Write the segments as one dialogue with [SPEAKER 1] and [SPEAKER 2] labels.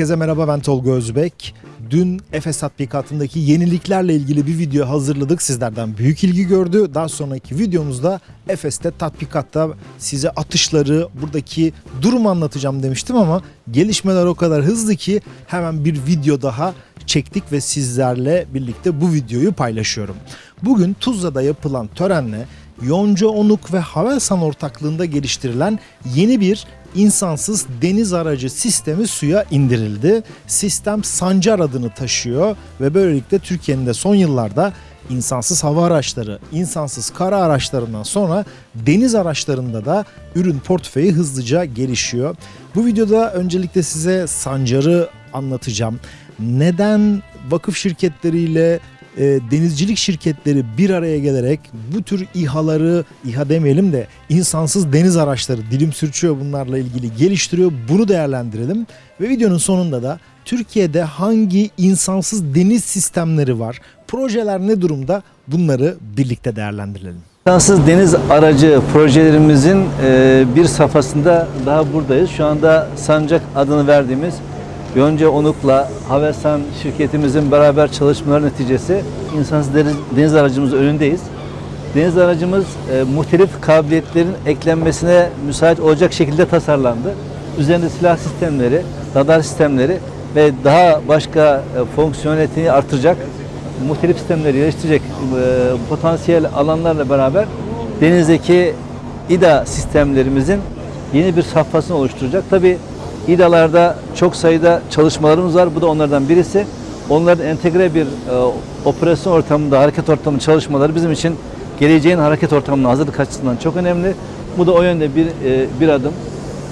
[SPEAKER 1] Herkese merhaba ben Tolga Özbek. Dün Efes tatbikatındaki yeniliklerle ilgili bir video hazırladık. Sizlerden büyük ilgi gördü. Daha sonraki videomuzda Efes'te tatbikatta size atışları, buradaki durumu anlatacağım demiştim ama gelişmeler o kadar hızlı ki hemen bir video daha çektik ve sizlerle birlikte bu videoyu paylaşıyorum. Bugün Tuzla'da yapılan törenle Yonca Onuk ve Havelsan ortaklığında geliştirilen yeni bir insansız deniz aracı sistemi suya indirildi. Sistem Sancar adını taşıyor ve böylelikle Türkiye'nin de son yıllarda insansız hava araçları, insansız kara araçlarından sonra deniz araçlarında da ürün portföyü hızlıca gelişiyor. Bu videoda öncelikle size Sancar'ı anlatacağım. Neden vakıf şirketleriyle e, denizcilik şirketleri bir araya gelerek bu tür İHA'ları, İHA demeyelim de insansız deniz araçları dilim sürçüyor bunlarla ilgili geliştiriyor. Bunu değerlendirelim ve videonun sonunda da Türkiye'de hangi insansız deniz sistemleri var, projeler ne durumda bunları birlikte değerlendirelim.
[SPEAKER 2] İnsansız deniz aracı projelerimizin e, bir safhasında daha buradayız. Şu anda Sancak adını verdiğimiz Yonca Onuk'la Havelsan şirketimizin beraber çalışmaları neticesi insansız deniz, aracımızın önündeyiz. Deniz aracımız e, muhtelif kabiliyetlerin eklenmesine müsait olacak şekilde tasarlandı. Üzerinde silah sistemleri, radar sistemleri ve daha başka e, fonksiyoneliteni artıracak muhtelif sistemleri geliştirecek e, potansiyel alanlarla beraber denizdeki İDA sistemlerimizin yeni bir safhasını oluşturacak. Tabi İDA'larda çok sayıda çalışmalarımız var. Bu da onlardan birisi. Onların entegre bir e, operasyon ortamında, hareket ortamı çalışmaları bizim için geleceğin hareket ortamına hazırlık açısından çok önemli. Bu da o yönde bir e, bir adım.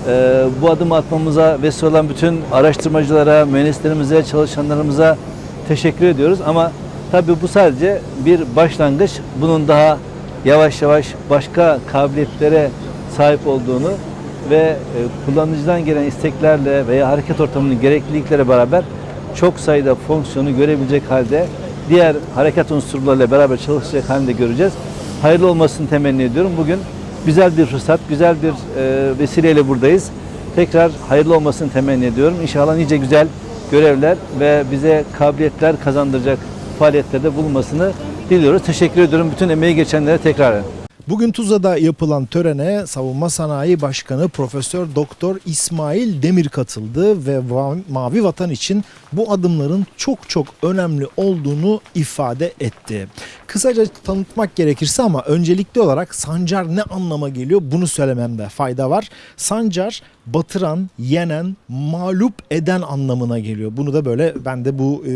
[SPEAKER 2] E, bu adımı atmamıza vesile olan bütün araştırmacılara, mühendislerimize, çalışanlarımıza teşekkür ediyoruz. Ama tabii bu sadece bir başlangıç. Bunun daha yavaş yavaş başka kabiliyetlere sahip olduğunu ve e, kullanıcıdan gelen isteklerle veya hareket ortamının gerekliliklere beraber çok sayıda fonksiyonu görebilecek halde diğer hareket unsurlarıyla beraber çalışacak halde göreceğiz. Hayırlı olmasını temenni ediyorum. Bugün güzel bir fırsat, güzel bir e, vesileyle buradayız. Tekrar hayırlı olmasını temenni ediyorum. İnşallah nice güzel görevler ve bize kabiliyetler kazandıracak faaliyetlerde bulunmasını diliyoruz. Teşekkür ediyorum bütün emeği geçenlere tekrar.
[SPEAKER 1] Bugün Tuzla'da yapılan törene Savunma Sanayi Başkanı Profesör Doktor İsmail Demir katıldı ve Mavi Vatan için bu adımların çok çok önemli olduğunu ifade etti. Kısaca tanıtmak gerekirse ama öncelikli olarak Sancar ne anlama geliyor bunu söylememde fayda var. Sancar batıran, yenen, mağlup eden anlamına geliyor. Bunu da böyle ben de bu e,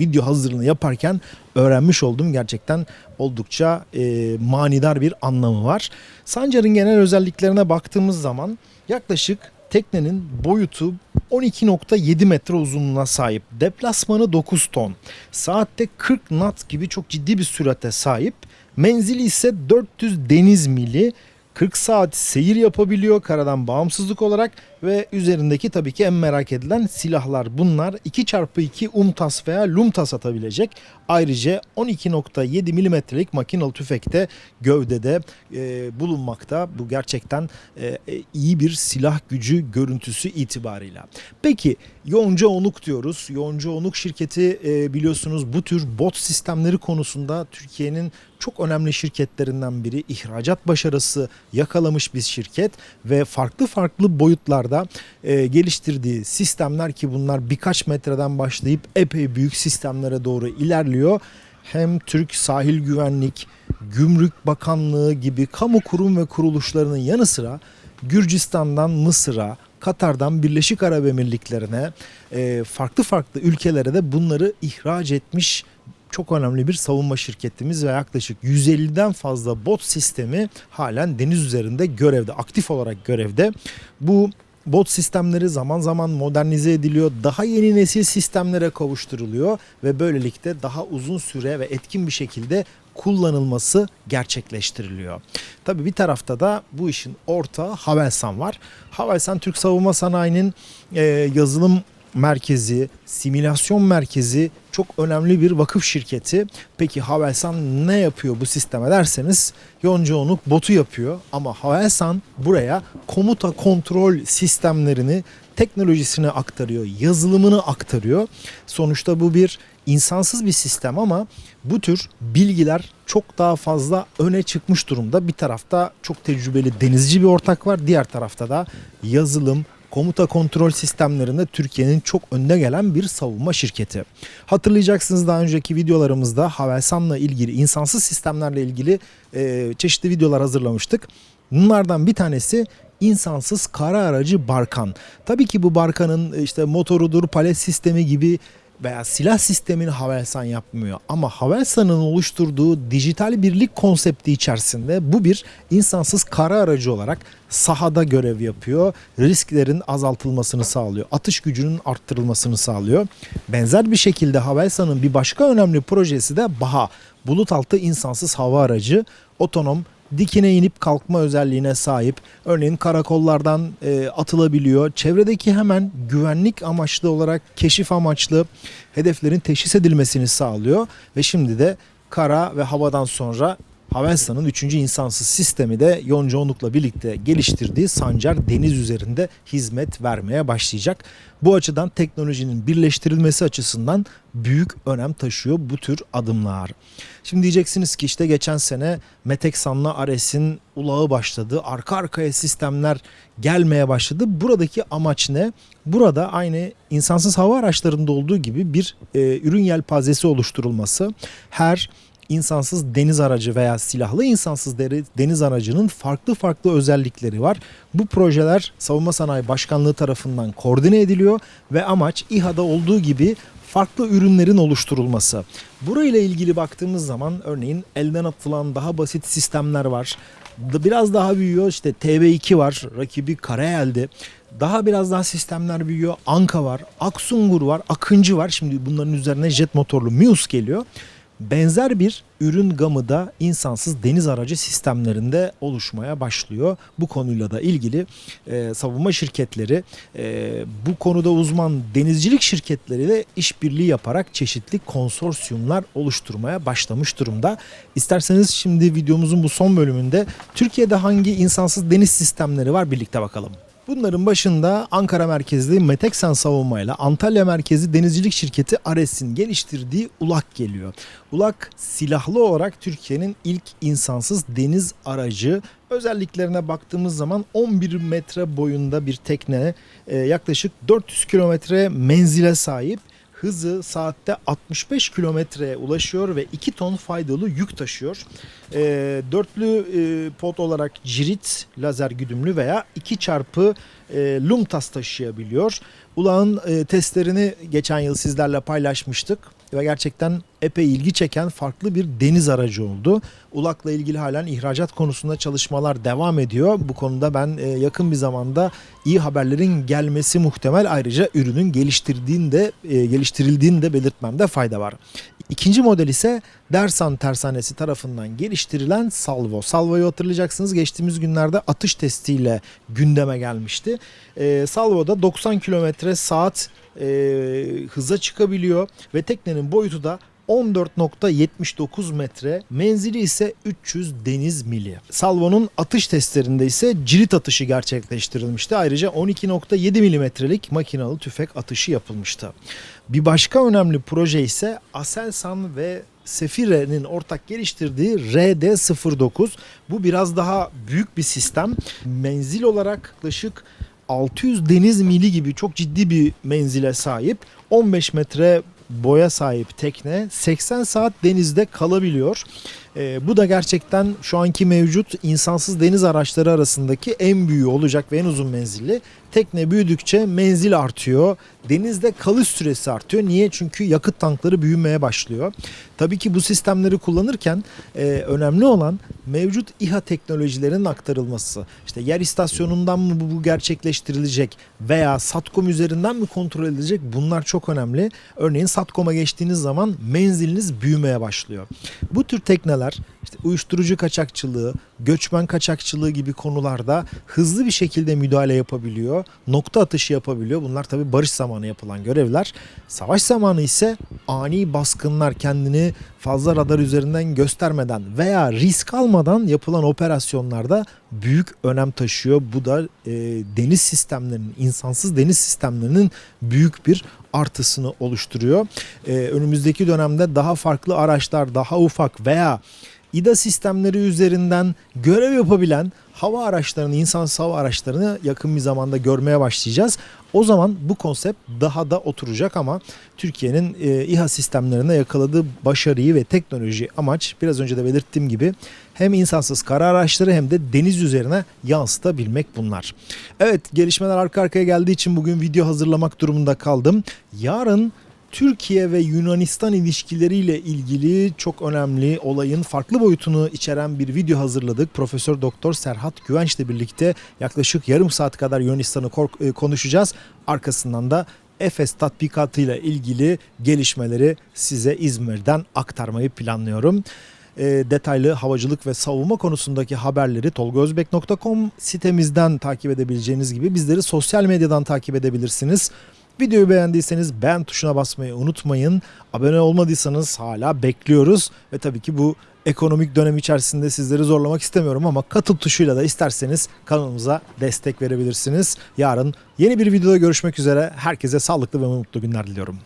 [SPEAKER 1] video hazırlığını yaparken öğrenmiş oldum. Gerçekten oldukça e, manidar bir anlamı var. Sancar'ın genel özelliklerine baktığımız zaman yaklaşık teknenin boyutu 12.7 metre uzunluğuna sahip. Deplasmanı 9 ton. Saatte 40 knot gibi çok ciddi bir sürate sahip. Menzili ise 400 deniz mili. 40 saat seyir yapabiliyor karadan bağımsızlık olarak ve üzerindeki tabii ki en merak edilen silahlar bunlar 2x2 UMTAS veya LUMTAS atabilecek. Ayrıca 12.7 milimetrelik makinalı tüfekte gövdede e, bulunmakta. Bu gerçekten e, e, iyi bir silah gücü görüntüsü itibarıyla. Peki Yonca Onuk diyoruz. Yonca Onuk şirketi e, biliyorsunuz bu tür bot sistemleri konusunda Türkiye'nin çok önemli şirketlerinden biri. ihracat başarısı yakalamış bir şirket ve farklı farklı boyutlarda e, geliştirdiği sistemler ki bunlar birkaç metreden başlayıp epey büyük sistemlere doğru ilerliyor. Hem Türk Sahil Güvenlik, Gümrük Bakanlığı gibi kamu kurum ve kuruluşlarının yanı sıra Gürcistan'dan Mısır'a, Katar'dan Birleşik Arap Emirlikleri'ne, e, farklı farklı ülkelere de bunları ihraç etmiş çok önemli bir savunma şirketimiz ve yaklaşık 150'den fazla bot sistemi halen deniz üzerinde görevde, aktif olarak görevde. Bu bot sistemleri zaman zaman modernize ediliyor, daha yeni nesil sistemlere kavuşturuluyor ve böylelikle daha uzun süre ve etkin bir şekilde kullanılması gerçekleştiriliyor. Tabii bir tarafta da bu işin ortağı Havelsan var. Havelsan Türk savunma sanayinin e, yazılım merkezi, simülasyon merkezi çok önemli bir vakıf şirketi. Peki Havelsan ne yapıyor bu sisteme derseniz Yonca botu yapıyor ama Havelsan buraya komuta kontrol sistemlerini teknolojisini aktarıyor, yazılımını aktarıyor. Sonuçta bu bir insansız bir sistem ama bu tür bilgiler çok daha fazla öne çıkmış durumda. Bir tarafta çok tecrübeli denizci bir ortak var. Diğer tarafta da yazılım, komuta kontrol sistemlerinde Türkiye'nin çok önde gelen bir savunma şirketi. Hatırlayacaksınız daha önceki videolarımızda Havelsan'la ilgili, insansız sistemlerle ilgili e, çeşitli videolar hazırlamıştık. Bunlardan bir tanesi insansız kara aracı Barkan. Tabii ki bu Barkan'ın işte motorudur, palet sistemi gibi veya silah sistemini Havelsan yapmıyor. Ama Havelsan'ın oluşturduğu dijital birlik konsepti içerisinde bu bir insansız kara aracı olarak sahada görev yapıyor. Risklerin azaltılmasını sağlıyor. Atış gücünün arttırılmasını sağlıyor. Benzer bir şekilde Havelsan'ın bir başka önemli projesi de BAHA. Bulut altı insansız hava aracı. Otonom dikine inip kalkma özelliğine sahip. Örneğin karakollardan e, atılabiliyor. Çevredeki hemen güvenlik amaçlı olarak keşif amaçlı hedeflerin teşhis edilmesini sağlıyor. Ve şimdi de kara ve havadan sonra Havelsan'ın 3. insansız sistemi de Yonca Onuk'la birlikte geliştirdiği Sancar deniz üzerinde hizmet vermeye başlayacak. Bu açıdan teknolojinin birleştirilmesi açısından büyük önem taşıyor bu tür adımlar. Şimdi diyeceksiniz ki işte geçen sene Meteksan'la Ares'in ulağı başladı. Arka arkaya sistemler gelmeye başladı. Buradaki amaç ne? Burada aynı insansız hava araçlarında olduğu gibi bir e, ürün yelpazesi oluşturulması. Her insansız deniz aracı veya silahlı insansız deniz aracının farklı farklı özellikleri var. Bu projeler Savunma Sanayi Başkanlığı tarafından koordine ediliyor ve amaç İHA'da olduğu gibi farklı ürünlerin oluşturulması. Burayla ilgili baktığımız zaman örneğin elden atılan daha basit sistemler var. Biraz daha büyüyor işte TB2 var rakibi Karayel'de. Daha biraz daha sistemler büyüyor. Anka var, Aksungur var, Akıncı var. Şimdi bunların üzerine jet motorlu Mius geliyor. Benzer bir ürün gamı da insansız deniz aracı sistemlerinde oluşmaya başlıyor. Bu konuyla da ilgili e, savunma şirketleri e, bu konuda uzman denizcilik şirketleriyle işbirliği yaparak çeşitli konsorsiyumlar oluşturmaya başlamış durumda. İsterseniz şimdi videomuzun bu son bölümünde Türkiye'de hangi insansız deniz sistemleri var birlikte bakalım. Bunların başında Ankara merkezli Meteksan Savunma ile Antalya merkezli denizcilik şirketi Ares'in geliştirdiği ULAK geliyor. ULAK silahlı olarak Türkiye'nin ilk insansız deniz aracı. Özelliklerine baktığımız zaman 11 metre boyunda bir tekne e, yaklaşık 400 kilometre menzile sahip. Hızı saatte 65 kilometreye ulaşıyor ve 2 ton faydalı yük taşıyor. E, dörtlü e, pot olarak cirit lazer güdümlü veya 2 çarpı e, Lumtas taşıyabiliyor. Ulağın e, testlerini geçen yıl sizlerle paylaşmıştık ve gerçekten epey ilgi çeken farklı bir deniz aracı oldu. Ulak'la ilgili halen ihracat konusunda çalışmalar devam ediyor. Bu konuda ben e, yakın bir zamanda iyi haberlerin gelmesi muhtemel. Ayrıca ürünün geliştirdiğini de e, geliştirildiğini de belirtmemde fayda var. İkinci model ise Dersan Tersanesi tarafından geliştirilen Salvo. Salvo'yu hatırlayacaksınız geçtiğimiz günlerde atış testiyle gündeme gelmişti. E, Salvo'da 90 kilometre saat e, hıza çıkabiliyor ve teknenin boyutu da 14.79 metre, menzili ise 300 deniz mili. Salvo'nun atış testlerinde ise cirit atışı gerçekleştirilmişti. Ayrıca 12.7 milimetrelik makinalı tüfek atışı yapılmıştı. Bir başka önemli proje ise Aselsan ve Sefire'nin ortak geliştirdiği RD09. Bu biraz daha büyük bir sistem. Menzil olarak yaklaşık 600 deniz mili gibi çok ciddi bir menzile sahip. 15 metre boya sahip tekne 80 saat denizde kalabiliyor. Ee, bu da gerçekten şu anki mevcut insansız deniz araçları arasındaki en büyüğü olacak ve en uzun menzilli. Tekne büyüdükçe menzil artıyor. Denizde kalış süresi artıyor. Niye? Çünkü yakıt tankları büyümeye başlıyor. Tabii ki bu sistemleri kullanırken e, önemli olan mevcut İHA teknolojilerinin aktarılması. İşte yer istasyonundan mı bu, gerçekleştirilecek veya SATCOM üzerinden mi kontrol edilecek? Bunlar çok önemli. Örneğin SATCOM'a geçtiğiniz zaman menziliniz büyümeye başlıyor. Bu tür tekneler işte uyuşturucu kaçakçılığı, göçmen kaçakçılığı gibi konularda hızlı bir şekilde müdahale yapabiliyor. Nokta atışı yapabiliyor. Bunlar tabii barış zamanı yapılan görevler. Savaş zamanı ise ani baskınlar kendini fazla radar üzerinden göstermeden veya risk almadan yapılan operasyonlarda büyük önem taşıyor. Bu da e, deniz sistemlerinin, insansız deniz sistemlerinin büyük bir artısını oluşturuyor. E, önümüzdeki dönemde daha farklı araçlar, daha ufak veya İDA sistemleri üzerinden görev yapabilen hava araçlarını, insansız hava araçlarını yakın bir zamanda görmeye başlayacağız. O zaman bu konsept daha da oturacak ama Türkiye'nin e, İHA sistemlerine yakaladığı başarıyı ve teknoloji amaç biraz önce de belirttiğim gibi hem insansız kara araçları hem de deniz üzerine yansıtabilmek bunlar. Evet gelişmeler arka arkaya geldiği için bugün video hazırlamak durumunda kaldım. Yarın Türkiye ve Yunanistan ilişkileriyle ilgili çok önemli olayın farklı boyutunu içeren bir video hazırladık. Profesör Doktor Serhat Güvenç'le birlikte yaklaşık yarım saat kadar Yunanistan'ı e, konuşacağız. Arkasından da Efes tatbikatıyla ilgili gelişmeleri size İzmir'den aktarmayı planlıyorum. E, detaylı havacılık ve savunma konusundaki haberleri tolgozbek.com sitemizden takip edebileceğiniz gibi bizleri sosyal medyadan takip edebilirsiniz. Videoyu beğendiyseniz beğen tuşuna basmayı unutmayın. Abone olmadıysanız hala bekliyoruz. Ve tabii ki bu ekonomik dönem içerisinde sizleri zorlamak istemiyorum ama katıl tuşuyla da isterseniz kanalımıza destek verebilirsiniz. Yarın yeni bir videoda görüşmek üzere. Herkese sağlıklı ve mutlu günler diliyorum.